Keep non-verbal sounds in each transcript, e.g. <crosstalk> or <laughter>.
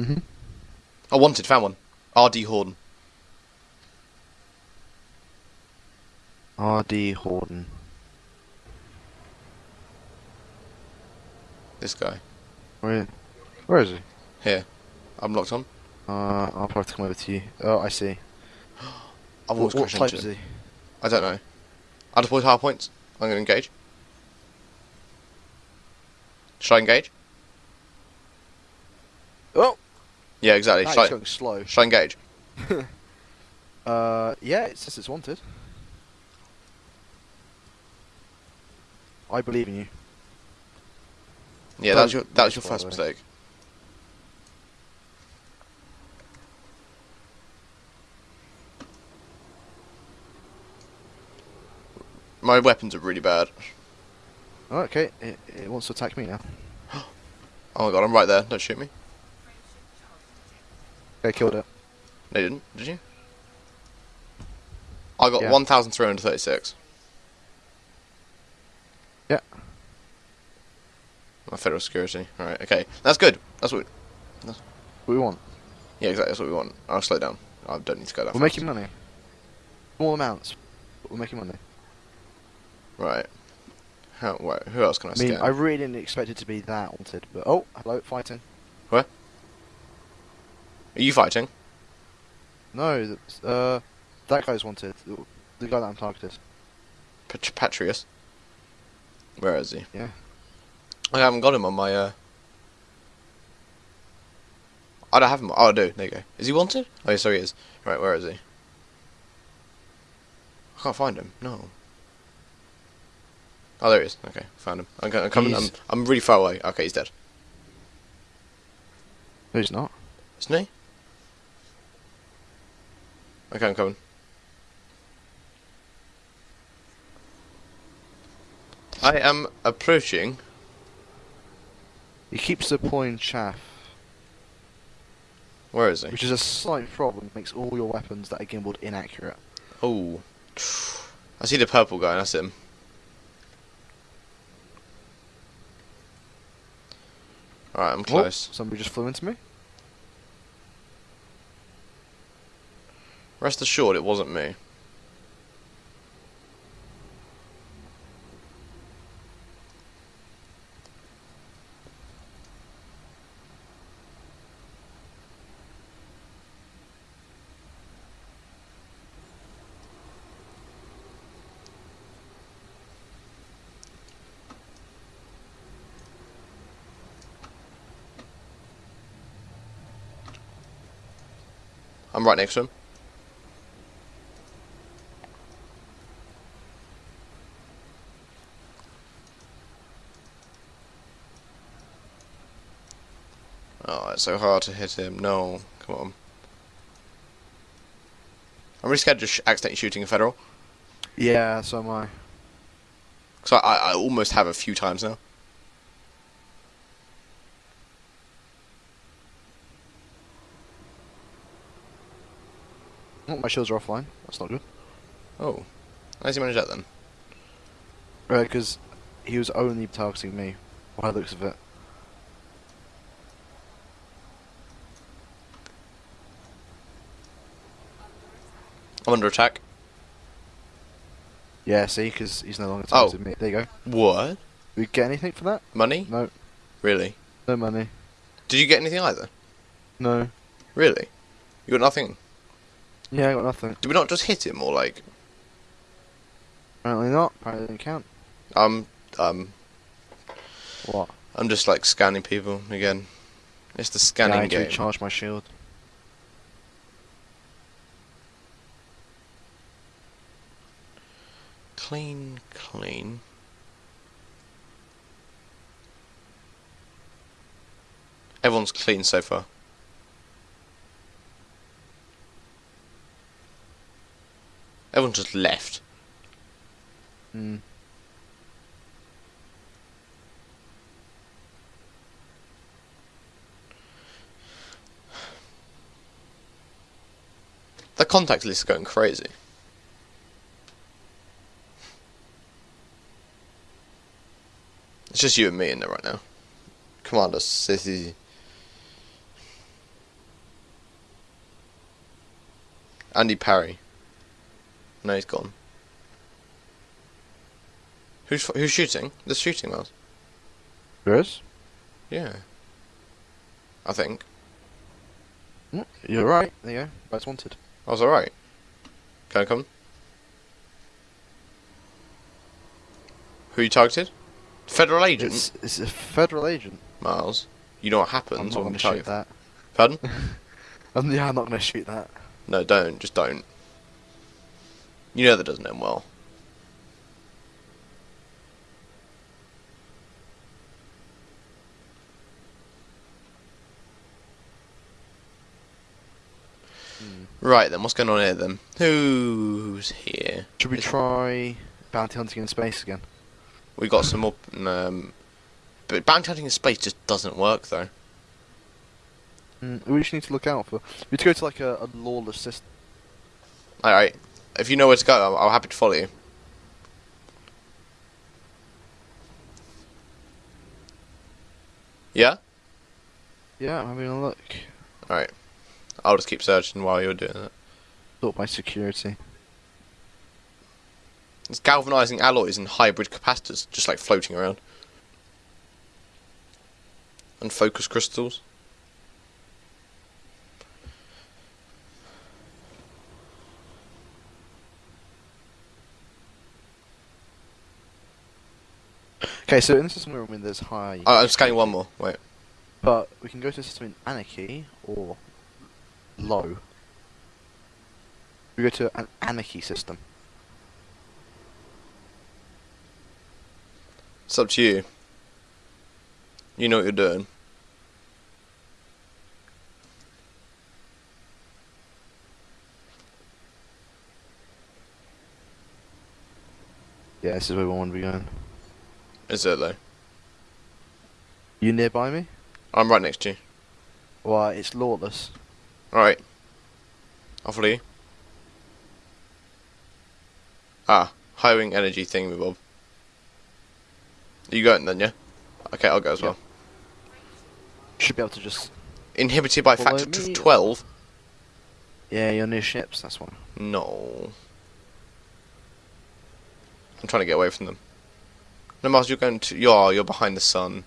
Mm-hmm. I wanted, found one. R.D. Horton. R.D. Horton. This guy. Where, where is he? Here. I'm locked on. Uh, I'll probably come over to you. Oh, I see. <gasps> I've What, always what type is he? I don't know. I deployed hard points. I'm going to engage. Should I engage? Oh, Yeah, exactly. that I, going slow. should I engage? Uh, yeah, it says it's wanted. I believe in you. Yeah, that was your, that was your first mistake. My weapons are really bad. Oh, okay, it, it wants to attack me now. <gasps> Oh my god, I'm right there. Don't shoot me. Okay, killed it. No, you didn't. Did you? I got Yeah. 1,336. Yeah. My federal security. Alright, okay. That's good. That's what. What we want? Yeah, exactly. That's what we want. I'll slow down. I don't need to go that We're fast. making money. Small amounts, but we're making money. Right. How, wait, who else can I I mean? I really didn't expect it to be that wanted, but oh, hello, fighting. Are you fighting? No, uh, that guy's wanted. The, guy that I'm targeted. Pat- Patrius? Where is he? Yeah. I haven't got him on my, uh... I don't have him. Oh, I do. There you go. Is he wanted? Oh, yeah, so he is. Right, where is he? I can't find him. No. Oh, there he is. Okay, found him. I'm, I'm coming. I'm, I'm really far away. Okay, he's dead. No, he's not. Isn't he? Okay, I'm coming. I am approaching. He keeps deploying chaff, Where is he? which is a slight problem. Makes all your weapons that are gimbaled inaccurate. Oh. I see the purple guy, that's him. Alright, I'm Oh, close. somebody just flew into me. Rest assured, it wasn't me. I'm right next to him. Oh, it's so hard to hit him. No, come on. I'm really scared of accidentally shooting a federal. Yeah, so am I. Because I, I, I almost have a few times now. Oh, my shields are offline. That's not good. Oh. How does he manage that then? Uh, right, Because he was only targeting me, by the looks of it. I'm under attack. Yeah, see, because he's no longer Oh. targeting me. There you go. What? We get anything for that? Money? No, Really? no money. Did you get anything either? No. Really? You got nothing? Yeah, I got nothing. Did we not just hit him or like Apparently not. Apparently didn't count. um um What? I'm just like scanning people again. It's the yeah, I scanning need to game. recharge my shield. Clean, clean. Everyone's clean so far. Everyone just left. Hmm. The contact list is going crazy. It's just you and me in there right now. Commander, City. Andy Parry. No, he's gone. Who's who's shooting? The shooting was. There is. Yeah. I think. You're right. There you go. That's wanted. I was alright. Can I come? Who you targeted? Federal agent? It's, it's a federal agent. Miles. You know what happens? I'm not when going to shoot that. Pardon? <laughs> Um, yeah, I'm not going to shoot that. No, don't. Just don't. You know that doesn't end well. Right then, what's going on here then? Who's here? Should we try bounty hunting in space again? We got some more. Um, but bounty hunting in space just doesn't work though. Mm, we just need to look out for. We need to go to like a, a lawless system. Alright, if you know where to go, I'm, I'm happy to follow you. Yeah? Yeah, I'm having a look. Alright. I'll just keep searching while you're doing it. Sort by security. It's galvanizing alloys and hybrid capacitors just like floating around. And focus crystals. Okay, so in the system we're in, there's high. Oh, I'm scanning one more. Wait. But we can go to a system in anarchy or low. We go to an anarchy system. It's up to you. You know what you're doing. Yeah, this is where we want to be going. Is it though? You nearby me? I'm right next to you. Well, it's lawless. Alright. I'll follow you. Ah, hiring energy thing, Bob. You going then, yeah? Okay, I'll go as Yeah. well. Should be able to just. Inhibited by factor me. of 12? Yeah, you're near ships. That's one. No. I'm trying to get away from them. No, Mars, you're going to. You're, you're behind the sun.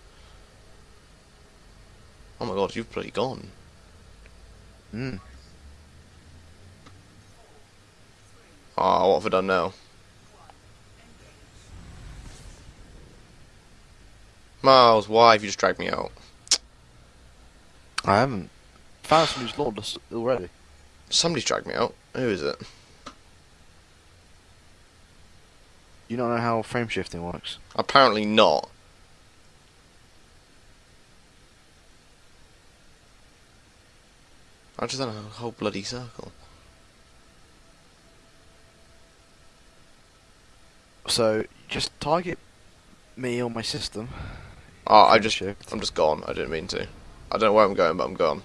Oh my god, you've bloody gone. Hmm. Ah, what have I done now? Miles, why have you just dragged me out? I haven't. Found who's lawless already. Somebody's dragged me out. Who is it? You don't know how frame shifting works. Apparently not. I just done a whole bloody circle. So just target me or my system. Oh, I just, shift. I'm just gone. I didn't mean to. I don't know where I'm going, but I'm gone.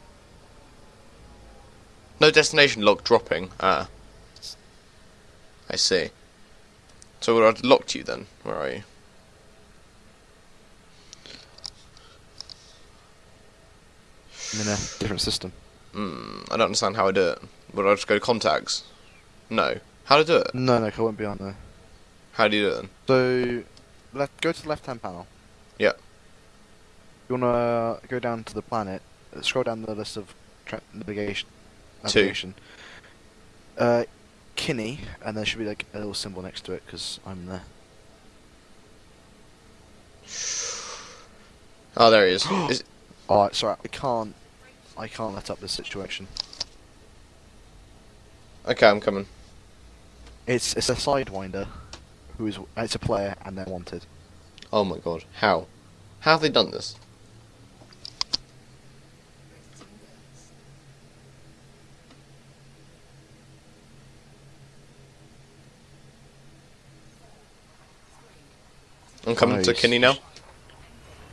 No destination log dropping. Ah. I see. So I've locked you then. Where are you? I'm in a different system. Hmm. I don't understand how I do it. Would I just go to contacts? No. How do I do it? No, no, I won't be on there. How do you do it then? So, left, go to the left-hand panel. Yeah. You wanna go down to the planet. Scroll down the list of tra- navigation. Two. Uh, Kinney, and there should be like a little symbol next to it because I'm there. Oh, there he is. <gasps> is Oh, sorry, I can't. I can't let up this situation. okay, I'm coming. It's it's a sidewinder, who is it's a player and they're wanted. Oh my god. How? How have they done this? I'm coming to Nice. Kinney now.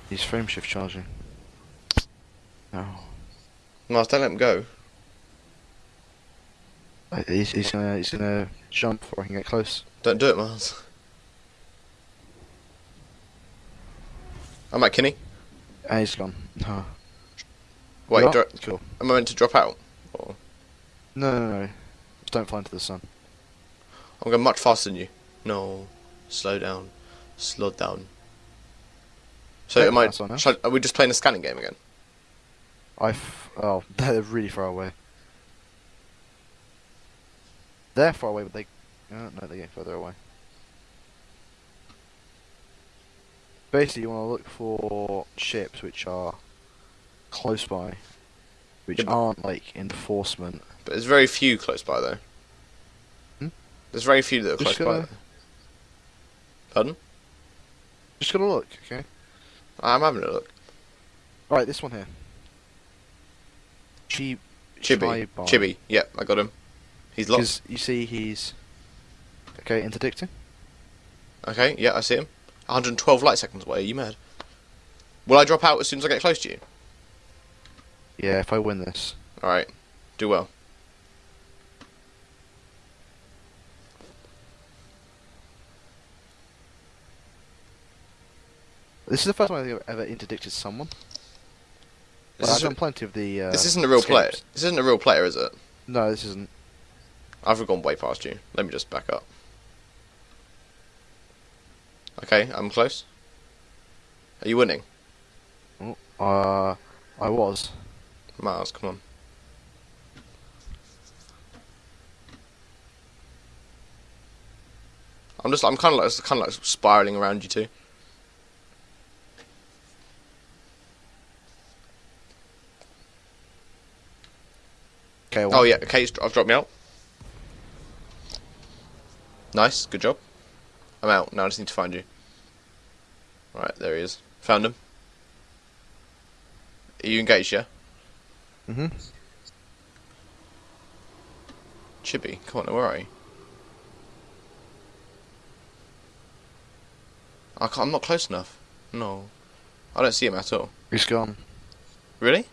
He's frame shift charging. No, Miles, don't let him go. Uh, he's, he's gonna he's gonna jump before I can get close. Don't do it, Miles. I'm at Kinney. And he's gone. No. Wait, You are? dro- cool. am I meant to drop out? Or... No, no, no. don't fly into the sun. I'm going much faster than you. No, slow down, slow down. So am I? that's fine shall I- are we just playing a scanning game again? I f- oh, <laughs> they're really far away. They're far away, but they uh, no, they get further away. Basically, you want to look for ships which are close by, which Yeah, aren't like enforcement. But there's very few close by though. Hmm? There's very few that are Just close by. Though. Pardon? Just gonna look, okay. I'm having a look. All right, this one here. Chi Chibi, Chibai. Chibi. Yep, I got him. He's locked. You see, he's okay. Interdicting. Okay, yeah, I see him. 112 light seconds away. Are you mad? Will I drop out as soon as I get close to you? Yeah, if I win this. All right, do well. This is the first time I've ever interdicted someone. This, But I've done plenty of the. Uh, this isn't a real player. This isn't a real player, is it? No, this isn't. I've gone way past you. Let me just back up. Okay, I'm close. Are you winning? Oh, uh, I was. Miles, come on. I'm just, I'm kind of like, kind of like spiraling around you two. Okay. Oh yeah, okay, I've dropped me out. Nice, good job. I'm out. Now I just need to find you. Right, there he is. Found him. Are you engaged, yeah? Mm-hmm. Chibi, come on, where are you? I can't, I'm not close enough. No. I don't see him at all. He's gone. Really?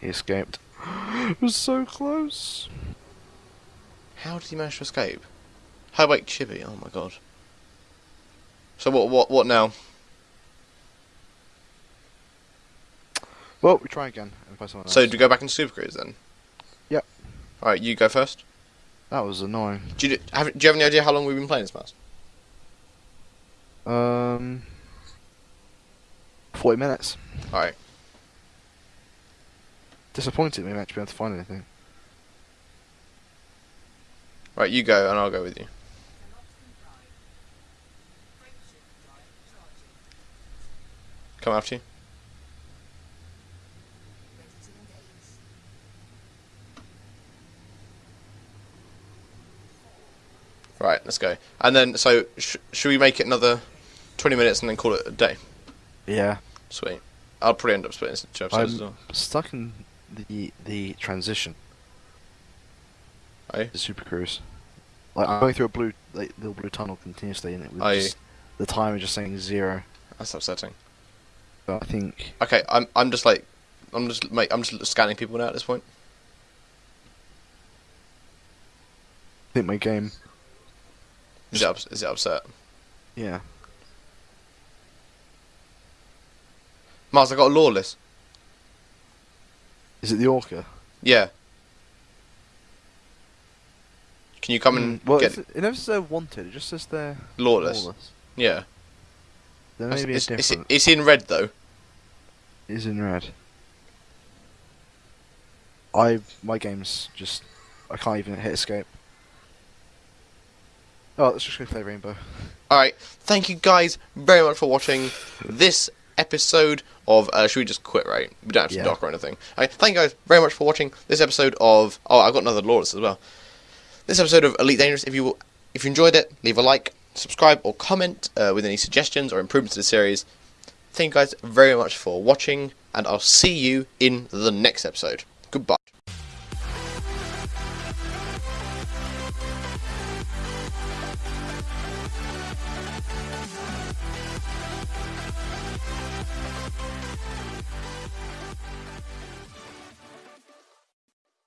He escaped. It was so close. How did he manage to escape? Highwake Chibi, oh my god. So what, what, what now? Well, we try again and find someone else. So do we go back into Super Cruise then? Yep. Alright, you go first. that was annoying. Do you, have, do you have any idea how long we've been playing this mouse? Um, forty minutes. Alright. Disappointed we won't be able to find anything. Right, you go and I'll go with you. Come after you. Right, let's go. And then, so, sh- should we make it another 20 minutes and then call it a day? Yeah, Sweet. I'll probably end up splitting two episodes as I'm well. stuck in the the transition. You? The Super Cruise. Like I'm going through a blue like, little blue tunnel continuously, and it was just, the time is just saying zero. That's upsetting. So I think Okay, I'm I'm just like I'm just mate, I'm just scanning people now at this point. I think my game. Is it, ups- is it upset? Yeah. Mars, I got a lawless. Is it the Orca? Yeah. Can you come and Mm, well, get it's- it never says they're wanted. It just says they're lawless? lawless. Yeah. There may be a it's, it's, different. it's in red though. Is in red. I my game's just I can't even hit escape. Oh, let's just go play Rainbow. Alright, thank you guys very much for watching this episode of. Uh, should we just quit, right? We don't have to Yeah. dock or anything. Alright, thank you guys very much for watching this episode of. Oh, I've got another Lawless as well. This episode of Elite Dangerous. If you if you enjoyed it, leave a like, subscribe, or comment uh, with any suggestions or improvements to the series. Thank you guys very much for watching, and I'll see you in the next episode. Goodbye.